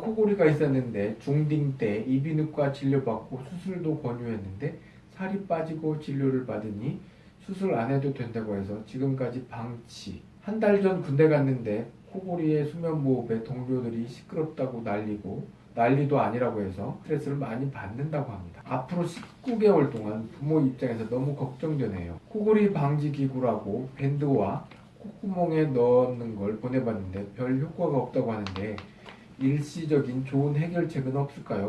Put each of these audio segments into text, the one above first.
코골이가 있었는데 중딩 때 이비인후과 진료받고 수술도 권유했는데 살이 빠지고 진료를 받으니 수술 안 해도 된다고 해서 지금까지 방치. 한 달 전 군대 갔는데 코골이의 수면무호흡에 동료들이 시끄럽다고 난리고 난리도 아니라고 해서 스트레스를 많이 받는다고 합니다. 앞으로 19개월 동안 부모 입장에서 너무 걱정되네요. 코골이 방지 기구라고 밴드와 콧구멍에 넣는 걸 보내봤는데 별 효과가 없다고 하는데 일시적인 좋은 해결책은 없을까요?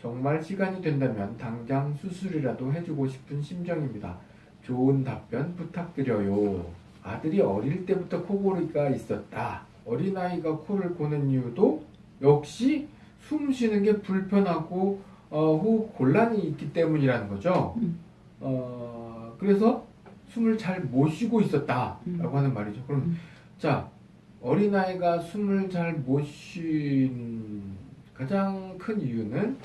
정말 시간이 된다면 당장 수술이라도 해주고 싶은 심정입니다. 좋은 답변 부탁드려요. 아들이 어릴 때부터 코골이가 있었다. 어린아이가 코를 고는 이유도 역시 숨 쉬는 게 불편하고 어, 호흡 곤란이 있기 때문이라는 거죠. 음. 어, 그래서 숨을 잘 못 쉬고 있었다라고 음. 하는 말이죠. 그럼 음. 자 어린아이가 숨을 잘 못 쉰 가장 큰 이유는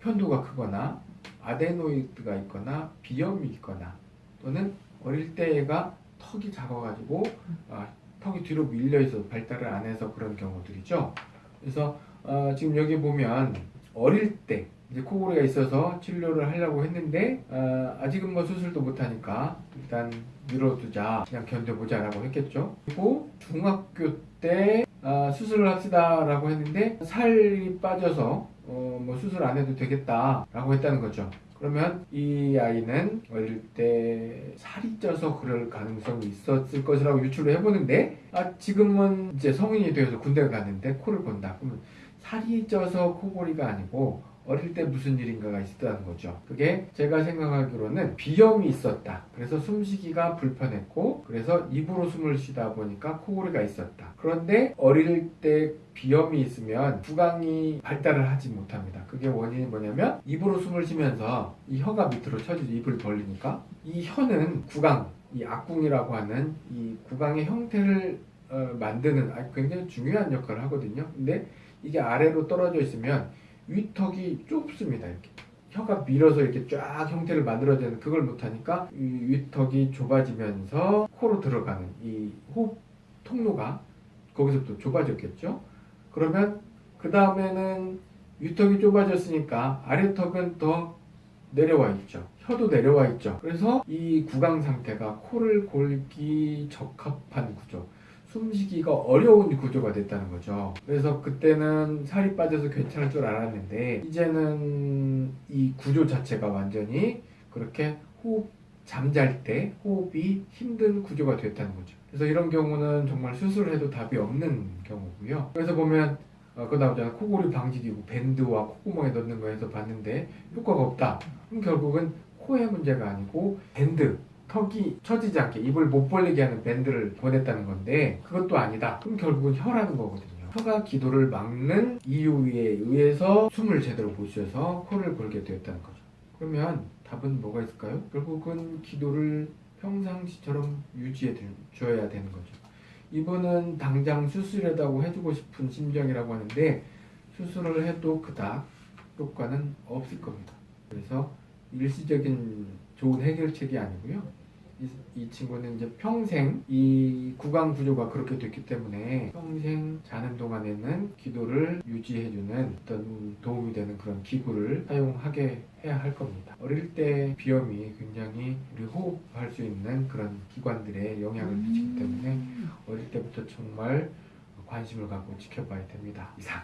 편도가 크거나 아데노이드가 있거나 비염이 있거나 또는 어릴 때 얘가 턱이 작아가지고 아, 턱이 뒤로 밀려 있어 발달을 안 해서 그런 경우들이죠. 그래서 어, 지금 여기 보면 어릴 때 이제 코골이가 있어서 치료를 하려고 했는데 어, 아직은 뭐 수술도 못하니까 일단 미뤄두자 그냥 견뎌보자 라고 했겠죠. 그리고 중학교 때 어, 수술을 합시다 라고 했는데 살이 빠져서 어, 뭐 수술 안 해도 되겠다 라고 했다는 거죠. 그러면 이 아이는 어릴 때 살이 쪄서 그럴 가능성이 있었을 것이라고 유추를 해보는데 아 지금은 이제 성인이 되어서 군대를 갔는데 코를 본다. 그러면 살이 쪄서 코골이가 아니고 어릴 때 무슨 일인가가 있었다는 거죠. 그게 제가 생각하기로는 비염이 있었다. 그래서 숨쉬기가 불편했고, 그래서 입으로 숨을 쉬다 보니까 코골이가 있었다. 그런데 어릴 때 비염이 있으면 구강이 발달을 하지 못합니다. 그게 원인이 뭐냐면 입으로 숨을 쉬면서 이 혀가 밑으로 쳐지죠. 입을 벌리니까. 이 혀는 구강, 이 악궁이라고 하는 이 구강의 형태를 어, 만드는 아주 굉장히 중요한 역할을 하거든요. 근데 이게 아래로 떨어져 있으면 위턱이 좁습니다. 이렇게 혀가 밀어서 이렇게 쫙 형태를 만들어내는 그걸 못하니까 이 위턱이 좁아지면서 코로 들어가는 이 호흡 통로가 거기서부터 좁아졌겠죠. 그러면 그 다음에는 위턱이 좁아졌으니까 아래턱은 더 내려와 있죠. 혀도 내려와 있죠. 그래서 이 구강 상태가 코를 골기 적합한 구조. 숨쉬기가 어려운 구조가 됐다는 거죠. 그래서 그때는 살이 빠져서 괜찮을 줄 알았는데 이제는 이 구조 자체가 완전히 그렇게 호흡 잠잘 때 호흡이 힘든 구조가 됐다는 거죠. 그래서 이런 경우는 정말 수술해도 답이 없는 경우고요. 그래서 보면 어, 그 나오잖아 코골이 방지기구 밴드와 콧구멍에 넣는 거에서 봤는데 효과가 없다. 그럼 결국은 코의 문제가 아니고 밴드 턱이 처지지 않게 입을 못 벌리게 하는 밴드를 보냈다는 건데 그것도 아니다. 그럼 결국은 혀라는 거거든요. 혀가 기도를 막는 이유에 의해서 숨을 제대로 못 쉬어서 코를 골게 되었다는 거죠. 그러면 답은 뭐가 있을까요? 결국은 기도를 평상시처럼 유지해 줘야 되는 거죠. 이분은 당장 수술해다고 해주고 싶은 심정이라고 하는데 수술을 해도 그닥 효과는 없을 겁니다. 그래서 일시적인 좋은 해결책이 아니고요. 이, 이 친구는 이제 평생 이 구강 구조가 그렇게 됐기 때문에 평생 자는 동안에는 기도를 유지해주는 어떤 도움이 되는 그런 기구를 사용하게 해야 할 겁니다. 어릴 때 비염이 굉장히 우리 호흡할 수 있는 그런 기관들에 영향을 미치기 때문에 음. 어릴 때부터 정말 관심을 갖고 지켜봐야 됩니다. 이상.